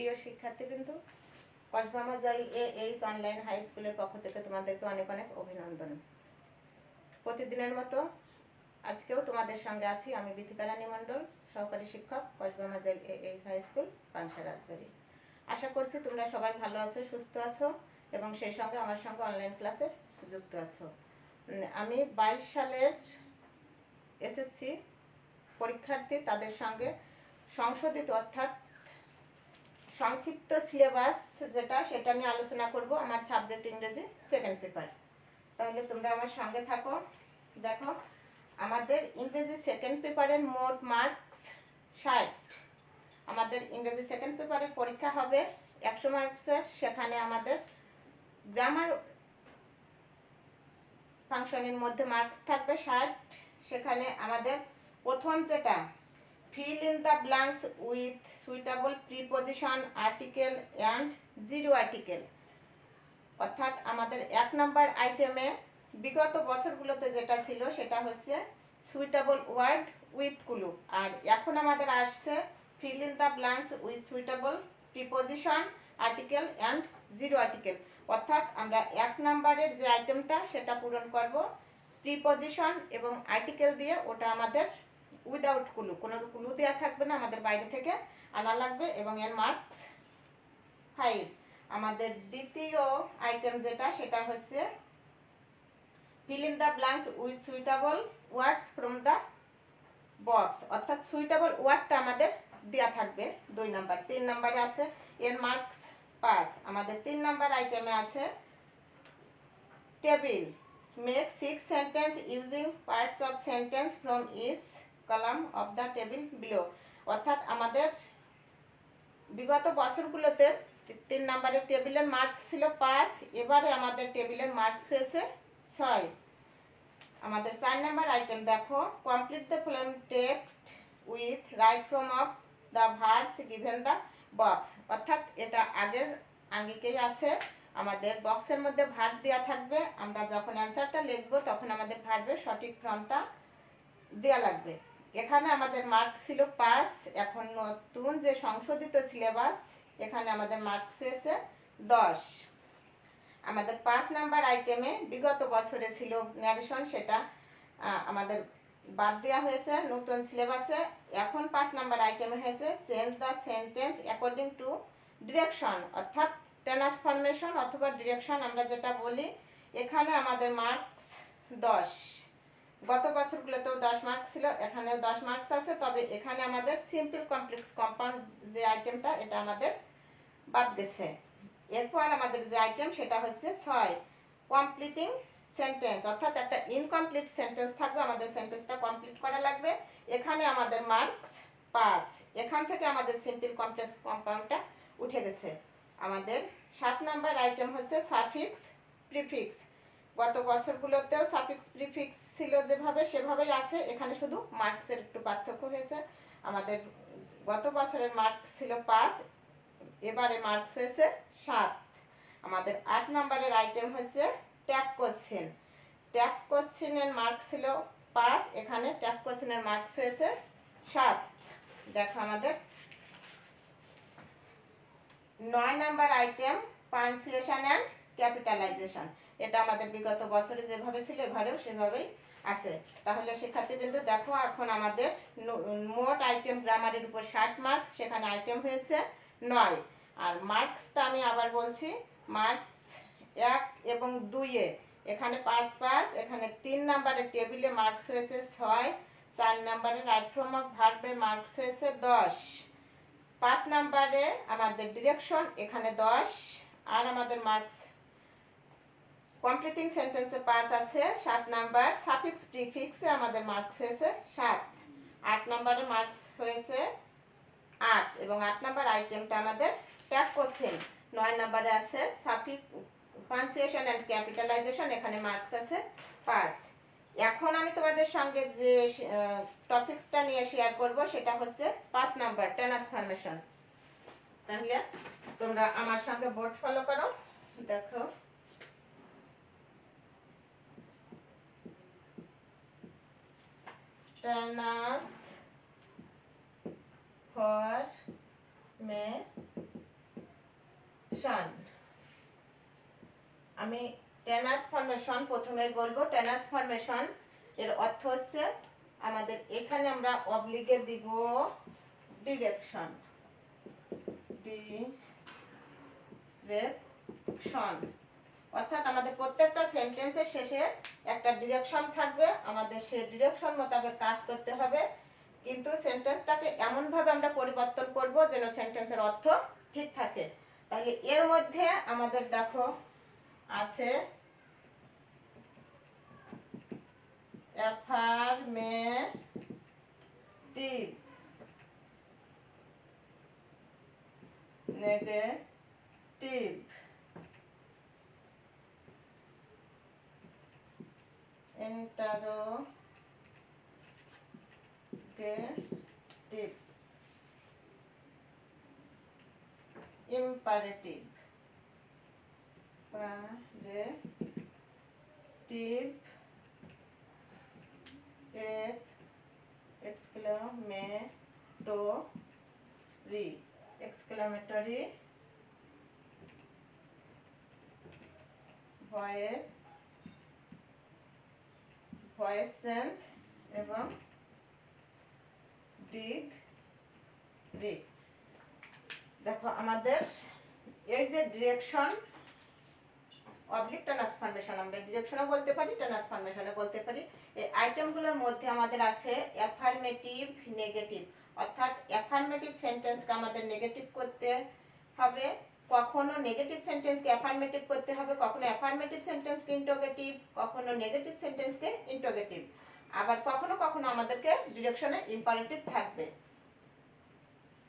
প্রিয় শিক্ষার্থীবৃন্দু কসবা মজাই এ H online high স্কুলের পক্ষ থেকে তোমাদেরকে অনেক অনেক অভিনন্দন। প্রতিদিনের মতো আজকেও তোমাদের সঙ্গে আছি আমি বিথিকা রানী মণ্ডল, সহকারী শিক্ষক, Kasba Mojail A H high school Pangsha Rajbari. আশা করছি তোমরা সবাই ভালো আছো, সুস্থ আছো এবং সেই সঙ্গে আমার সঙ্গে অনলাইন ক্লাসে যুক্ত আছো। আমি বাইশ সালের এসএসসি পরীক্ষার্থী, তাদের সঙ্গে সংশোধিত অর্থাৎ সংক্ষিপ্ত সিলেবাস যেটা, সেটা নিয়ে আলোচনা করব আমার সাবজেক্ট ইংরেজি সেকেন্ড পেপার তাহলে তোমরা আমার সঙ্গে থাকো, দেখো, আমাদের ইংরেজি সেকেন্ড পেপারের মোট মার্কস ষাট। আমাদের ইংরেজি সেকেন্ড পেপারের পরীক্ষা হবে একশো মার্কসের সেখানে আমাদের গ্রামার ফাংশনের মধ্যে মার্কস থাকবে ষাট। সেখানে আমাদের প্রথম যেটা fill in the blanks with suitable preposition article and zero article অর্থাৎ আমাদের এক নাম্বার আইটেমে বিগত বছরগুলোতে যেটা ছিল সেটা হচ্ছে সুইটেবল ওয়ার্ড উইথ কুলু আর এখন আমাদের আসছে fill in the blanks with suitable preposition article and zero article অর্থাৎ আমরা এক নাম্বারের যে আইটেমটা সেটা পূরণ করব প্রিপজিশন এবং আর্টিকেল দিয়ে ওটা আমাদের উইদাউট কুলু। কোনো কুলু দেওয়া থাকবে না, আমাদের বাইরে থেকে আনা লাগবে এবং এর মার্কস ফাইভ আমাদের দ্বিতীয় আইটেম যেটা, সেটা হচ্ছে fill in the blanks with suitable words from the box অর্থাৎ সুইটেবল ওয়ার্ডটা আমাদের দেওয়া থাকবে দুই নাম্বার তিন নাম্বারে আছে এর মার্কস পাঁচ আমাদের তিন নাম্বার আইটেমে আছে table make six sentence using parts of sentence from each column of the table below অর্থাৎ আমাদের বিগত বছরগুলোতে তিন নম্বরের টেবিলের মার্ক ছিল পাঁচ, এবারে আমাদের টেবিলের মার্কস হয়েছে ছয়। আমাদের চার নাম্বার আইটেম দেখো complete the following text with right form of the verbs given the box অর্থাৎ এটা আগের আঙ্গিকেই আছে। আমাদের বক্সের মধ্যে ভার্ব দেওয়া থাকবে। আমরা যখন অ্যান্সারটা লিখব, তখন আমাদের ভার্বের সঠিক ফর্মটা দেওয়া লাগবে। এখানে আমাদের মার্ক ছিল পাঁচ, এখন নতুন যে সংশোধিত সিলেবাস এখানে আমাদের মার্কস হয়েছে দশ। আমাদের পাঁচ নাম্বার আইটেমে বিগত বছরে ছিল ন্যারেশন সেটা আমাদের বাদ দেওয়া হয়েছে নতুন সিলেবাসে এখন পাঁচ নাম্বার আইটেমে হয়েছে change the sentence according to direction অর্থাৎ ট্রান্সফরমেশন অথবা ডিরেকশন আমরা যেটা বলি, এখানে আমাদের মার্কস দশ। গত বছরগুলোতেও দশ মার্কস ছিল, এখানেও দশ মার্কস আছে। তবে এখানে আমাদের সিম্পল কমপ্লেক্স কম্পাউন্ড যে আইটেমটা এটা আমাদের বাদ গেছে। এরপর আমাদের যে আইটেম সেটা হচ্ছে ছয় কমপ্লিটিং সেন্টেন্স অর্থাৎ একটা ইনকমপ্লিট সেন্টেন্স থাকবে, আমাদের সেন্টেন্সটা কমপ্লিট করা লাগবে। এখানে আমাদের মার্কস পাস এখান থেকে আমাদের সিম্পল কমপ্লেক্স কম্পাউন্ডটা উঠে গেছে। আমাদের সাত নাম্বার আইটেম হচ্ছে সাফিক্স প্রিফিক্স গত বছরগুলোতেও সাফিক্স প্রিফিক্স ছিল যেভাবে, সেভাবেই আছে। এখানে শুধু মার্কসের একটু পার্থক্য হয়েছে। আমাদের গত বছরের মার্কস ছিল পাঁচ, এবারে মার্কস হয়েছে সাত। আমাদের আট নম্বরের আইটেম হচ্ছে ট্যাপ কোশ্চেন। ট্যাপ কোশ্চেনের মার্কস ছিল পাঁচ, এখানে ট্যাপ কোশ্চেনের মার্কস হয়েছে সাত। দেখো আমাদের। নয় number item, punctuation and capitalisation. এটা আমাদের বিগত বছরে যেভাবে ছিল, এবারেও সেভাবেই আছে। তাহলে শিক্ষার্থীবৃন্দ, দেখো এখন আমাদের মোট আইটেম গ্রামারের উপর ষাট মার্কস সেখানে আইটেম হয়েছে নয়। আর মার্কসটা আমি আবার বলছি মার্কস এক এবং দুইয়ে। এখানে পাঁচ পাঁচ, এখানে তিন নাম্বারের টেবিলে মার্কস হয়েছে ছয়, চার নাম্বারে রাইট অফ ভার্বে মার্কস হয়েছে দশ। পাঁচ নাম্বারে আমাদের ডিরেকশন এখানে দশ, আর আমাদের মার্কস কমপ্লিটিং সেন্টেন্সে পাঁচ আছে, সাত নাম্বার সাফিক্স প্রিফিক্সে আমাদের মার্কস হয়েছে সাত। আট নাম্বারে মার্কস হয়েছে আট এবং আট নাম্বার আইটেমটা আমাদের ট্যাপ কোশ্চেন নয় নাম্বারে আছে সাফিক পাঞ্চুয়েশন অ্যান্ড ক্যাপিটালাইজেশন এখানে মার্কস আছে পাঁচ। এখন আমি তোমাদের সঙ্গে যে টপিক্সটা নিয়ে শেয়ার করব, সেটা হচ্ছে পাঁচ নাম্বার ট্রান্সফরমেশন তাহলে তোমরা আমার সঙ্গে বোর্ড ফলো করো। দেখো। ট্রান্স ফর মে ডিরেকশন আমি ট্রান্সফরমেশন প্রথমে বলব। ট্রান্সফরমেশন এর অর্থ হচ্ছে আমাদের এখানে আমরা অবলিগে দিব ডিরেকশন ডিরেকশন অর্থাৎ আমাদের প্রত্যেকটা সেন্টেন্সের শেষে একটা ডিরেকশন থাকবে। আমাদের সে ডিরেকশন মোতাবেক কাজ করতে হবে। কিন্তু সেন্টেন্সটাকে এমনভাবে আমরা পরিবর্তন করব যেন সেন্টেন্সের অর্থ ঠিক থাকে। তাহলে এর মধ্যে আমাদের দেখো আছে অ্যাফার্মেটিভ নেগেটিভ तारों के tip imperative ex exclamatory exclamatory voice voice sense এবং ডিগ রিক দেখো, আমাদের এই যে ডিরেকশন অবলিক ট্রান্সফরমেশন আমরা ডিরেকশনও বলতে পারি ট্রান্সফরমেশনও বলতে পারি। এই আইটেমগুলোর মধ্যে আমাদের আছে অ্যাফার্মেটিভ নেগেটিভ অর্থাৎ অ্যাফার্মেটিভ সেন্টেন্সকে আমাদের নেগেটিভ করতে হবে। কখনো নেগেটিভ সেন্টেন্সকে অ্যাফার্মেটিভ করতে হবে, কখনো অ্যাফার্মেটিভ সেন্টেন্সকে ইন্টোগেটিভ কখনো নেগেটিভ সেন্টেন্সকে ইন্টোগেটিভ আবার কখনো কখনো আমাদেরকে ডিরেকশনে ইম্পারেটিভ থাকবে।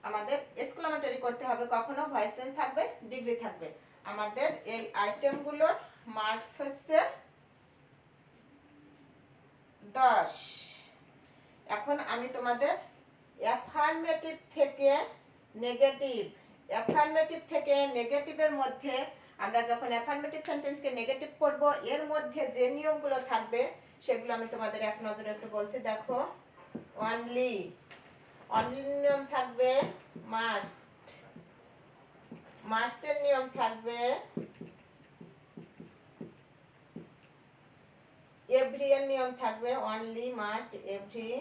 আমাদের এক্সক্লামেটরি করতে হবে, কখনো ভয়েস সেন্স থাকবে ডিগ্রি থাকবে। আমাদের এই আইটেমগুলোর মার্কস হচ্ছে দশ। এখন আমি তোমাদের অ্যাফার্মেটিভ থেকে নেগেটিভ অ্যাফার্মেটিভ থেকে নেগেটিভের মধ্যে আমরা যখন অ্যাফার্মেটিভ সেন্টেন্সকে নেগেটিভ করব, এর মধ্যে যে নিয়মগুলো থাকবে, সেগুলো আমি তোমাদের এক নজরে একটু বলছি। দেখো অনলি অনলি নিয়ম থাকবে মাস্ট মাস্টের নিয়ম থাকবে এভরি এর নিয়ম থাকবে অনলি মাস্ট এভরি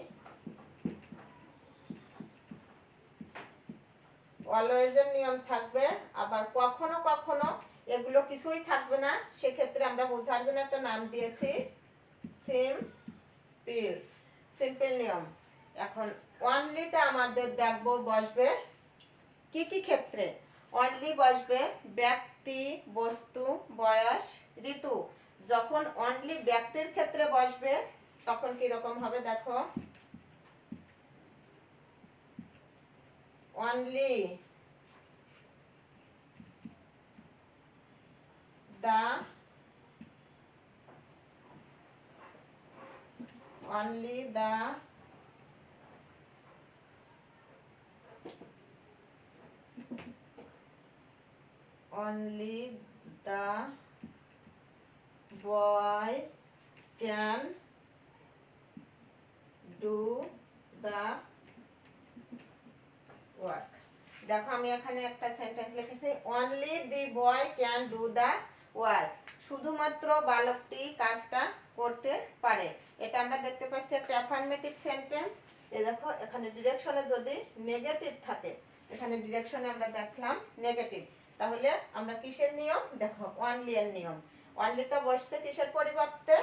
অলওয়েজের নিয়ম থাকবে, আবার কখনো কখনো এগুলো কিছুই থাকবে না। সেক্ষেত্রে আমরা বোঝার জন্য একটা নাম দিয়েছি সিম্পল সিম্পল নিয়ম। এখন অনলিটা আমাদের দেখব বসবে কি কি ক্ষেত্রে? অনলি বসবে ব্যক্তি, বস্তু, বয়স, ঋতু। যখন অনলি ব্যক্তির ক্ষেত্রে বসবে, তখন কি রকম হবে দেখো? Only the only the only the boy can do the work দেখো আমি এখানে একটা সেন্টেন্স লিখেছি only the boy can do the work শুধুমাত্র বালকটি কাজটা করতে পারে। এটা আমরা দেখতে পাচ্ছি একটা অ্যাফার্মেটিভ সেন্টেন্স এ দেখো, এখানে ডিরেকশনে যদি নেগেটিভ থাকে, এখানে ডিরেকশনে আমরা দেখলাম নেগেটিভ তাহলে আমরা কিসের নিয়ম? দেখো অনলি এর নিয়ম। অনলিটা বসছে কিসের পরিবর্তে?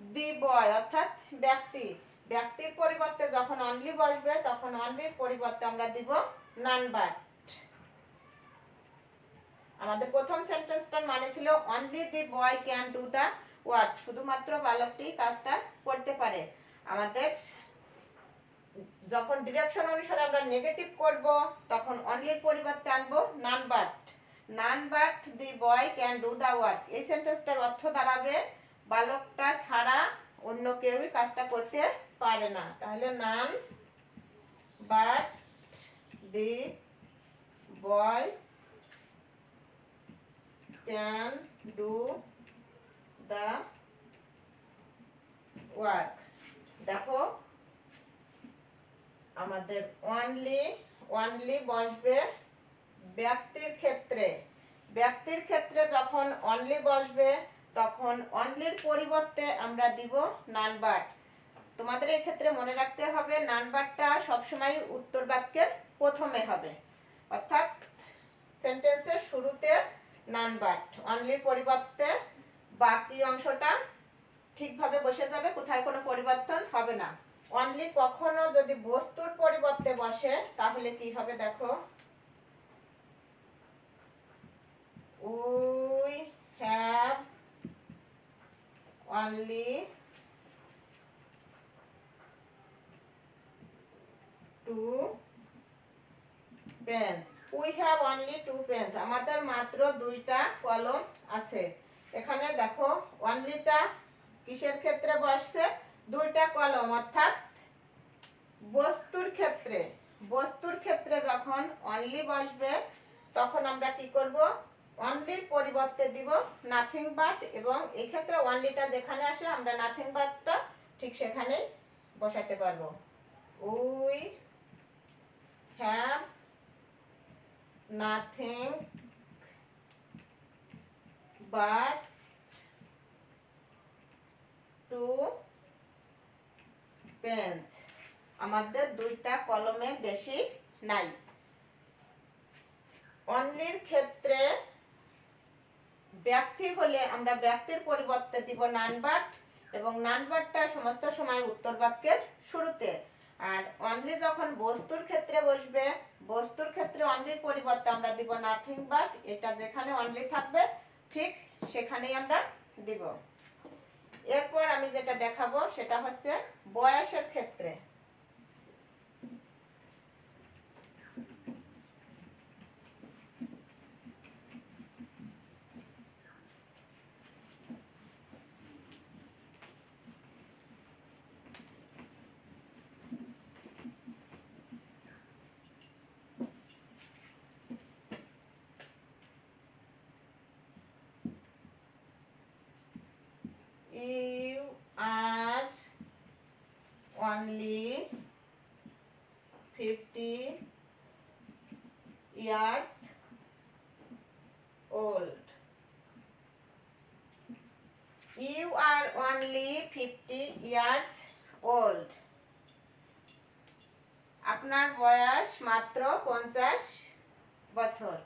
দি বয় অর্থাৎ ব্যক্তি। ব্যক্তির পরিবর্তে যখন অনলি বসবে, তখন অনলির পরিবর্তে আমরা দিব নান বাট আমাদের প্রথম সেন্টেন্সটার মানে ছিল only the boy can do the work শুধুমাত্র বালকটি কাজটা করতে পারে। আমাদের যখন ডিরেকশন অনুসারে আমরা নেগেটিভ করব, তখন অনলির পরিবর্তে আনব none but none but the boy can do the work এই সেন্টেন্সটার অর্থ দাঁড়াবে, বালকটা ছাড়া অন্য কেউই কাজটা করতে পারে না। তাহলে none but the boy can do the work. দেখো, আমাদের অনলি অনলি বসবে ব্যক্তির ক্ষেত্রে। ব্যক্তির ক্ষেত্রে যখন অনলি বসবে, তখন অনলির পরিবর্তে আমরা দিব নান বাট তোমাদের ক্ষেত্রে মনে রাখতে হবে, নান বাটটা সবসময় উত্তর বাক্যের প্রথমে হবে। অর্থাৎ সেন্টেন্সের শুরুতে নান বাট অনলির পরিবর্তে বাকি অংশটা ঠিকভাবে বসে যাবে, কোথায় কোনো পরিবর্তন হবে না। অনলি কখনো যদি বস্তুর পরিবর্তে বসে, তাহলে কি হবে দেখো? We have only two pens we have only two pens আমাদের মাত্র দুইটা কলম আছে। এখানে দেখো অনলিটা কিসের ক্ষেত্রে বসছে? দুইটা কলম, অর্থাৎ বস্তুর ক্ষেত্রে। বস্তুর ক্ষেত্রে যখন অনলি বসবে, তখন আমরা কি করব? অনলির পরিবর্তে দিব নাথিং বাট এবং এক্ষেত্রে অনলিটা যেখানে আসে, আমরা নাথিং বাটটা ঠিক সেখানেই বসাতে পারব। We have nothing but two pens আমাদের দুইটা কলমে বেশি নাই। অন্যের ক্ষেত্রে ব্যক্তি হলে আমরা ব্যক্তির পরিবর্তে দিব নানবাট এবং নানবাটটা সমস্ত সময় উত্তর বাক্যের শুরুতে আর অনলি যখন বস্তুর ক্ষেত্রে বসবে, বস্তুর ক্ষেত্রে অনলির পরিবর্তে আমরা দিব নাথিং বাট এটা যেখানে অনলি থাকবে, ঠিক সেখানেই আমরা দিব। এরপর আমি যেটা দেখাবো, সেটা হচ্ছে বয়সের ক্ষেত্রে you are only 50 years old. You are only 50 years old. আপনার বয়স মাত্র পঞ্চাশ বছর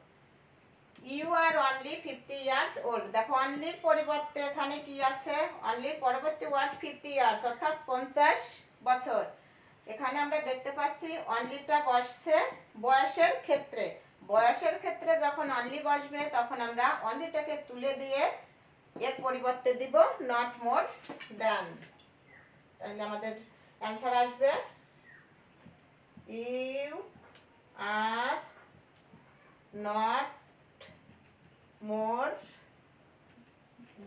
you are only fifty years old দেখো অনলির পরিবর্তে এখানে কি আছে অনলির পরবর্তী ওয়ার্ড ফিফটি ইয়ার্স অর্থাৎ পঞ্চাশ বছর। এখানে আমরা দেখতে পাচ্ছি অনলিটা বসছে বয়সের ক্ষেত্রে। বয়সের ক্ষেত্রে যখন অনলি বসবে তখন আমরা অনলিটাকে তুলে দিয়ে এর পরিবর্তে দিব নট মোর দেন তাহলে আমাদের অ্যান্সার আসবে। You are not more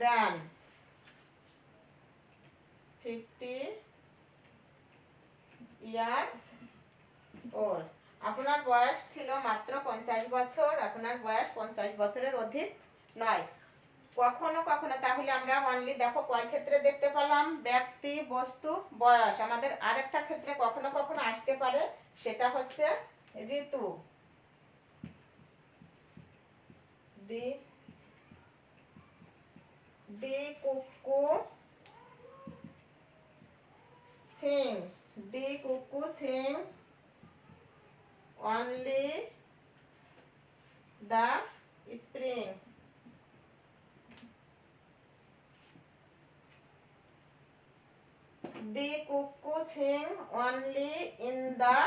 than 50 years old আপনার বয়স ছিল মাত্র পঞ্চাশ বছর, আপনার বয়স পঞ্চাশ বছরের অধিক নয়। কখনো কখনো তাহলে আমরা অনলি দেখো কয় ক্ষেত্রে দেখতে পেলাম? ব্যক্তি, বস্তু, বয়স। আমাদের আরেকটা ক্ষেত্রে কখনো কখনো আসতে পারে, সেটা হচ্ছে ঋতু। দি দি cuckoo sing the cuckoo sing only the spring the cuckoo sing only in the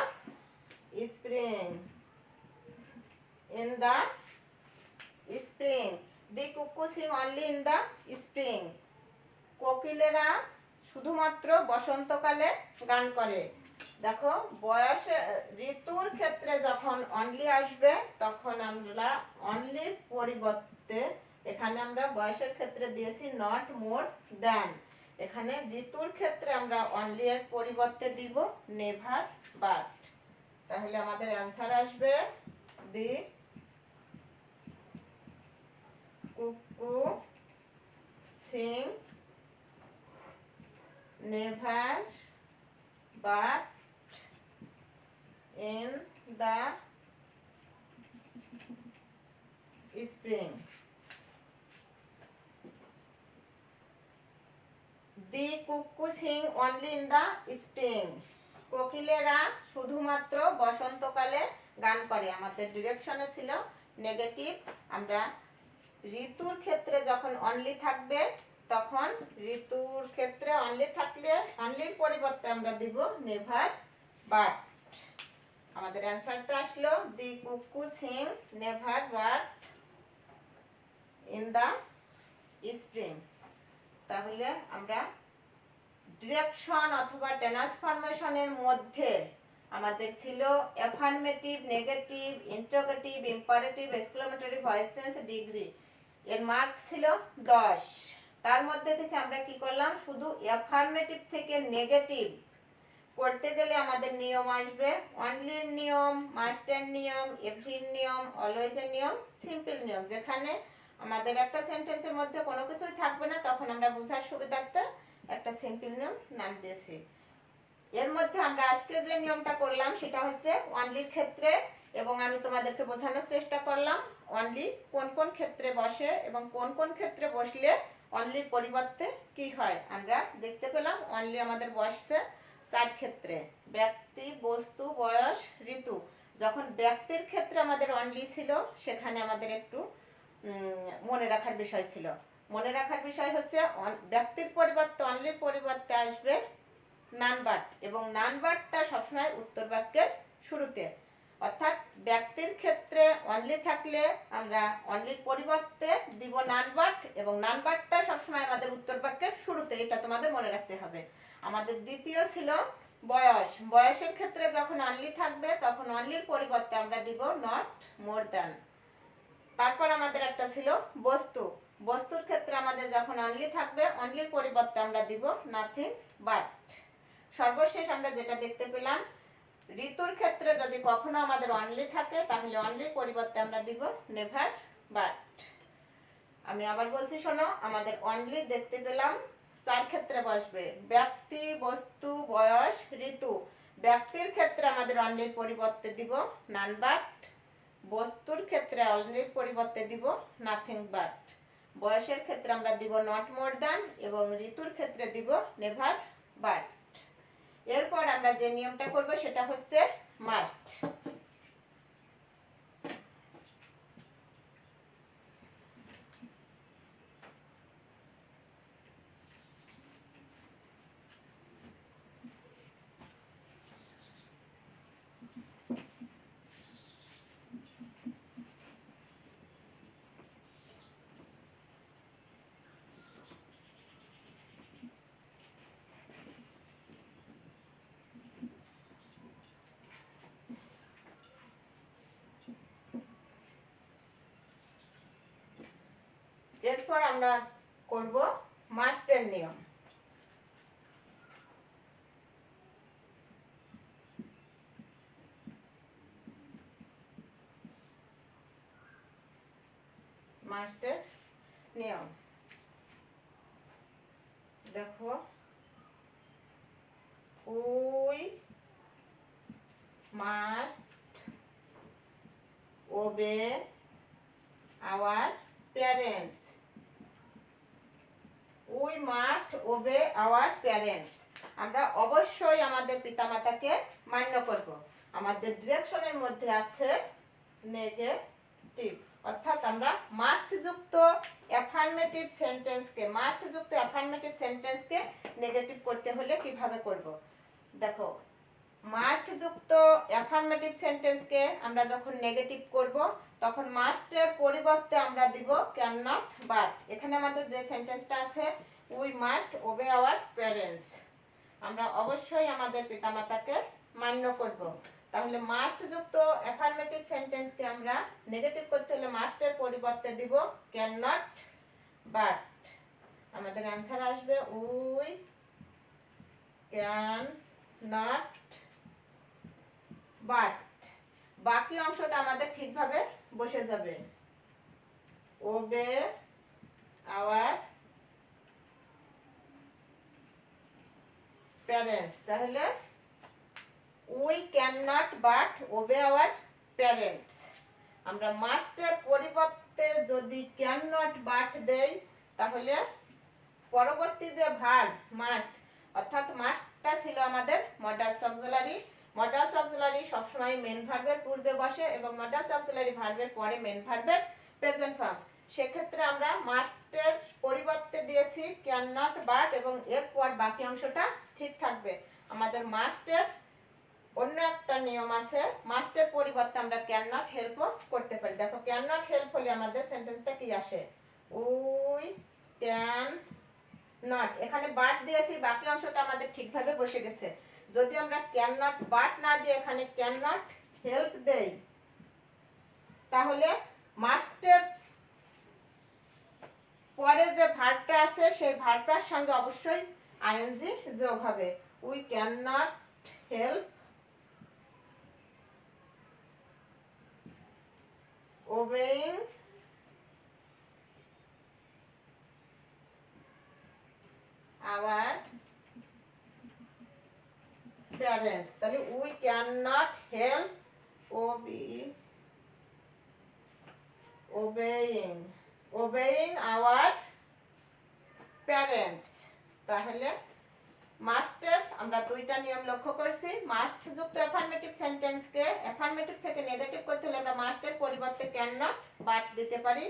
spring. In the spring the cuckoo sing only in the spring কোকিলেরা শুধুমাত্র বসন্তকালে গান করে। দেখো, বয়স, ঋতুর ক্ষেত্রে যখন অনলি আসবে, তখন আমরা অনলির পরিবর্তে এখানে আমরা বয়সের ক্ষেত্রে দিয়েছি নট মোর দেন এখানে ঋতুর ক্ষেত্রে আমরা অনলি এর পরিবর্তে দিব নেভার বাট তাহলে আমাদের অ্যান্সার আসবে the cuckoo sing never but in the spring the cuckoo sing only in the spring. কোকিলেরা শুধুমাত্র বসন্তকালে গান করে। আমাদের ডিরেকশনে ছিল নেগেটিভ আমরা ঋতুর ক্ষেত্রে যখন অনলি থাকবে, তখন ঋতুর ক্ষেত্রে অনলি থাকলে অনলির পরিবর্তে আমরা দিব নেভার বাট আমাদের অ্যান্সারটা আসলো the cuckoo sing never but in the spring. তাহলে আমরা ডিরেকশন অথবা ট্রান্সফরমেশনের মধ্যে আমাদের ছিল affirmative negative interrogative imperative exclamatory voice sense degree এর মার্ক ছিল দশ। তার মধ্যে থেকে আমরা কি করলাম? শুধু অ্যাফার্মেটিভ থেকে নেগেটিভ করতে গেলে আমাদের নিয়ম আসবে। অনলির নিয়ম মাস্টের নিয়ম এভরির নিয়ম অলওয়েজের নিয়ম সিম্পল নিয়ম। যেখানে আমাদের একটা সেন্টেন্সের মধ্যে কোনো কিছুই থাকবে না, তখন আমরা বোঝার সুবিধার্থে একটা সিম্পল নিয়ম, নাম দিয়েছি। এর মধ্যে আমরা আজকে যে নিয়মটা করলাম, সেটা হচ্ছে অনলির ক্ষেত্রে এবং আমি তোমাদেরকে বোঝানোর চেষ্টা করলাম, অনলি কোন কোন ক্ষেত্রে বসে এবং কোন কোন ক্ষেত্রে বসলে অনলির পরিবর্তে কি হয়? আমরা দেখতে পেলাম অনলি আমাদের বসছে চার ক্ষেত্রে। ব্যক্তি, বস্তু, বয়স, ঋতু। যখন ব্যক্তির ক্ষেত্রে আমাদের অনলি ছিল, সেখানে আমাদের একটু মনে রাখার বিষয় ছিল। মনে রাখার বিষয় হচ্ছে ব্যক্তির পরিবর্তে অনলির পরিবর্তে আসবে নানবাট, এবং নানবাটটা সবসময় উত্তর বাক্যের শুরুতে। অর্থাৎ ব্যক্তির ক্ষেত্রে অনলি থাকলে আমরা অনলির পরিবর্তে দিব নানবাট, এবং নানবাটটা সবসময় আমাদের উত্তর বাক্যের শুরুতে, এটা তোমাদের মনে রাখতে হবে। আমাদের দ্বিতীয় ছিল বয়স। বয়সের ক্ষেত্রে যখন অনলি থাকবে, তখন অনলির পরিবর্তে আমরা দিব নট মোর দ্যান তারপর আমাদের একটা ছিল বস্তু। বস্তুর ক্ষেত্রে আমাদের যখন অনলি থাকবে অনলির পরিবর্তে আমরা দিব নাথিং বাট সর্বশেষ আমরা যেটা দেখতে পেলাম, ঋতুর ক্ষেত্রে যদি কখনো আমাদের অনলি থাকে, তাহলে অনলির পরিবর্তে আমরা দিব নেভার বাট আমি আবার বলছি, শোনো, আমাদের অনলি দেখতে পেলাম, চার ক্ষেত্রে বসবে, ব্যক্তি, বস্তু, বয়স, ঋতু। ব্যক্তির ক্ষেত্রে আমাদের অনলির পরিবর্তে দিব নান বাট বস্তুর ক্ষেত্রে অনলির পরিবর্তে দিব নাথিং বাট বয়সের ক্ষেত্রে আমরা দিব নট মোর দ্যান এবং ঋতুর ক্ষেত্রে দিব নেভার বাট এরপর আমরা যে নিয়মটা করব সেটা হচ্ছে মাস্ট এরপর আমরা করব মাস্টের নিয়ম। মাস্টের নিয়ম দেখো we must obey our parents we must obey our parents আমরা অবশ্যই আমাদের পিতামাতাকে মান্য করব। আমাদের ডিরেকশনের মধ্যে আছে নেগেটিভ অর্থাৎ আমরা মাস্ট যুক্ত অ্যাফার্মেটিভ সেন্টেন্সকে মাস্ট যুক্ত অ্যাফার্মেটিভ সেন্টেন্সকে নেগেটিভ করতে হলে কীভাবে করব? দেখো মাস্ট যুক্ত অ্যাফার্মেটিভ সেন্টেন্সকে আমরা যখন নেগেটিভ করব, তখন মাস্টের পরিবর্তে আমরা দিব ক্যান নট বাট এখানে আমাদের যে সেন্টেন্সটা আছে we must obey our parents আমরা অবশ্যই আমাদের পিতামাতাকে মান্য করব। তাহলে মাস্ট যুক্ত অ্যাফার্মেটিভ সেন্টেন্সকে আমরা নেগেটিভ করতে হলে মাস্টের পরিবর্তে দিব ক্যান নট বাট আমাদের অ্যান্সার আসবে উই ক্যান নট বাট বাকি অংশটা আমাদের ঠিকভাবে বসে যাবে। ওবে আওয়ার প্যারেন্টস তাহলে we can not but obey our parents আমরা মাস্টের পরিবর্তে যদি ক্যান নট বাট দেই, তাহলে পরবর্তী যে ভার মাস্ট অর্থাৎ মাস্টটা ছিল আমাদের মডাল অক্সিলারি মডাল অক্সিলারি সবসময় মেন ভার্বের পূর্বে বসে এবং মডাল অক্সিলারি ভার্বের পরে মেন ভার্বের প্রেজেন্ট ফর্ম সেক্ষেত্রে আমরা মাস্টের পরিবর্তে দিয়েছি ক্যান নট বাট এবং এরপর বাকি অংশটা ঠিক থাকবে। আমাদের মাস্টের অন্য একটা নিয়ম আছে মাস্টের পরিবর্তে আমরা ক্যান নট হেল্পও করতে পারি। দেখো ক্যান নট হেল্প হলে আমাদের সেন্টেন্সটা কি আসে? We can not. এখানে বাট দিয়েছি, বাকি অংশটা আমাদের ঠিকভাবে বসে গেছে। যদি আমরা ক্যান নট বাট না দিয়ে এখানে ক্যান নট হেল্প দেই, তাহলে মাস্টের পরে যে ভার্বটা আছে, সেই ভার্বটার সঙ্গে অবশ্যই আইএনজি যোগ হবে we can not help obeying our parents তাহলে we cannot help obe obeying obeying our parents তাহলে মাস্টের আমরা দুইটা নিয়ম লক্ষ্য করছি। মাস্ট যুক্ত অ্যাফার্মেটিভ সেন্টেন্সকে অ্যাফার্মেটিভ থেকে নেগেটিভ করতে হলে আমরা মাস্টের পরিবর্তে ক্যান নট বাট দিতে পারি।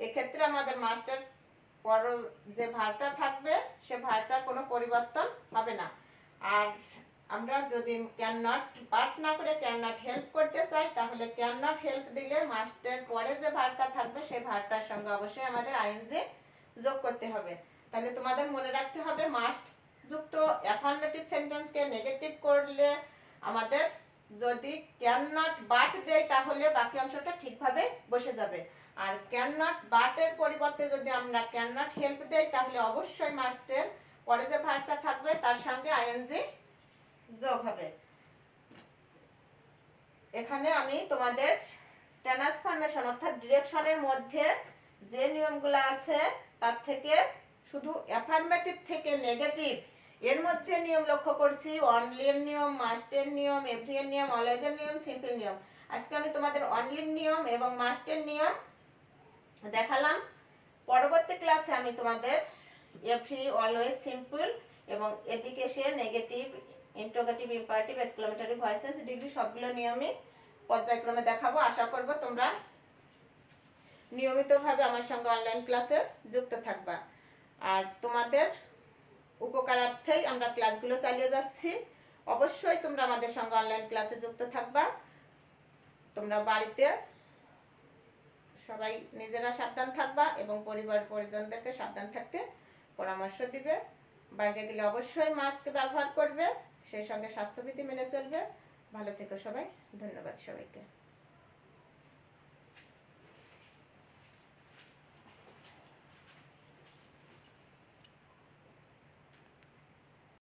এক্ষেত্রে আমাদের মাস্টার পর যে ভারটা থাকবে, সে ভারটার কোনো পরিবর্তন হবে না। আর আমরা যদি ক্যান নট বাট না করে ক্যান নট হেল্প করতে চাই, তাহলে ক্যান নট হেল্প দিলে মাস্টের পরে যে ভারটা থাকবে সেই ভারটার সঙ্গে অবশ্যই আমাদের আইএনজি যোগ করতে হবে। তাহলে তোমাদের মনে রাখতে হবে মাস্ট যুক্ত অ্যাফার্মেটিভ সেন্টেন্সকে নেগেটিভ করলে আমাদের যদি ক্যান নট বাট দেয় তাহলে বাকি অংশটা ঠিকভাবে বসে যাবে। আর ক্যান নট বাটের পরিবর্তে যদি আমরা ক্যান নট হেল্প দেই, তাহলে অবশ্যই মাস্টের পরে যে ভার্বটা থাকবে, তার সঙ্গে আইএনজি যোগ হবে। এখানে আমি তোমাদের ট্রান্সফরমেশন অর্থাৎ ডিরেকশনের মধ্যে যে নিয়মগুলো আছে, তার থেকে শুধু অ্যাফার্মেটিভ থেকে নেগেটিভ এর মধ্যে নিয়ম লক্ষ্য করছি অনলির নিয়ম মাস্টের নিয়ম এভরিয়ের নিয়ম অলওয়েজের নিয়ম সিম্পল নিয়ম। আজকে আমি তোমাদের অনলির নিয়ম এবং মাস্টের নিয়ম দেখালাম। পরবর্তী ক্লাসে আমি তোমাদের এভরি অলওয়েজ সিম্পল এবং এদিকে সে negative interrogative imperative exclamatory voices degree সবগুলো নিয়মই পর্যায়ক্রমে দেখাবো। আশা করব তোমরা নিয়মিতভাবে আমার সঙ্গে অনলাইন ক্লাসে যুক্ত থাকবা। আর তোমাদের উপকারার্থেই আমরা ক্লাসগুলো চালিয়ে যাচ্ছি। অবশ্যই তোমরা আমাদের সঙ্গে অনলাইন ক্লাসে যুক্ত থাকবা। তোমরা বাড়িতে সবাই নিজেরা সাবধান থাকবা এবং পরিবার পরিজনদেরকে সাবধান থাকতে পরামর্শ দিবে। বাইরে গেলে অবশ্যই মাস্ক ব্যবহার করবে, সেই সঙ্গে স্বাস্থ্যবিধি মেনে চলবে। ভালো থেকো সবাই, ধন্যবাদ সবাইকে।